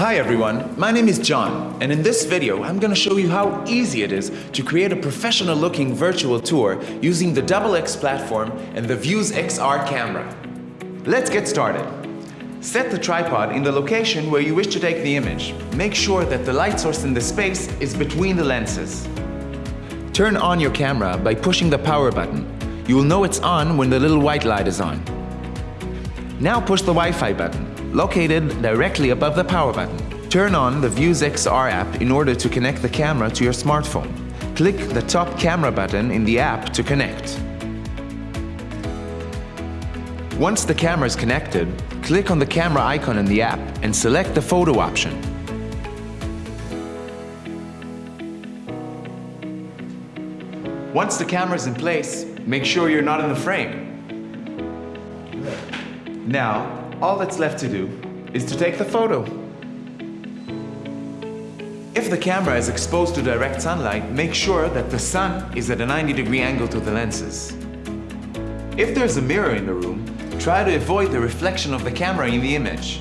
Hi everyone, my name is John, and in this video I'm going to show you how easy it is to create a professional looking virtual tour using the X platform and the Vuze XR camera. Let's get started. Set the tripod in the location where you wish to take the image. Make sure that the light source in the space is between the lenses. Turn on your camera by pushing the power button. You will know it's on when the little white light is on. Now push the Wi-Fi button located directly above the power button. Turn on the Vuze XR app in order to connect the camera to your smartphone. Click the top camera button in the app to connect. Once the camera is connected, click on the camera icon in the app and select the photo option. Once the camera is in place, make sure you're not in the frame. Now, all that's left to do is to take the photo. If the camera is exposed to direct sunlight, make sure that the sun is at a 90 degree angle to the lenses. If there's a mirror in the room, try to avoid the reflection of the camera in the image.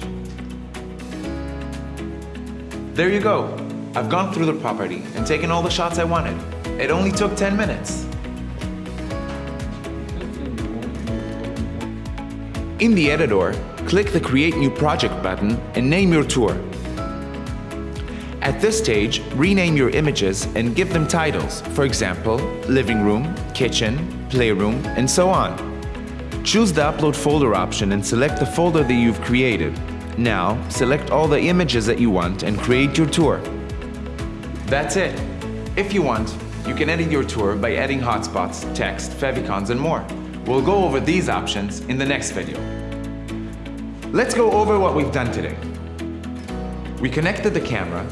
There you go. I've gone through the property and taken all the shots I wanted. It only took 10 minutes. In the editor, click the Create New Project button and name your tour. At this stage, rename your images and give them titles, for example, living room, kitchen, playroom, and so on. Choose the Upload Folder option and select the folder that you've created. Now, select all the images that you want and create your tour. That's it. If you want, you can edit your tour by adding hotspots, text, favicons, and more. We'll go over these options in the next video. Let's go over what we've done today. We connected the camera,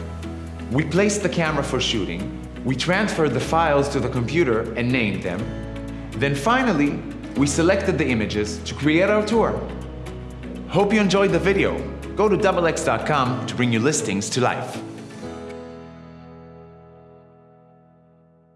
we placed the camera for shooting, we transferred the files to the computer and named them, then finally, we selected the images to create our tour. Hope you enjoyed the video. Go to doublex.com to bring your listings to life.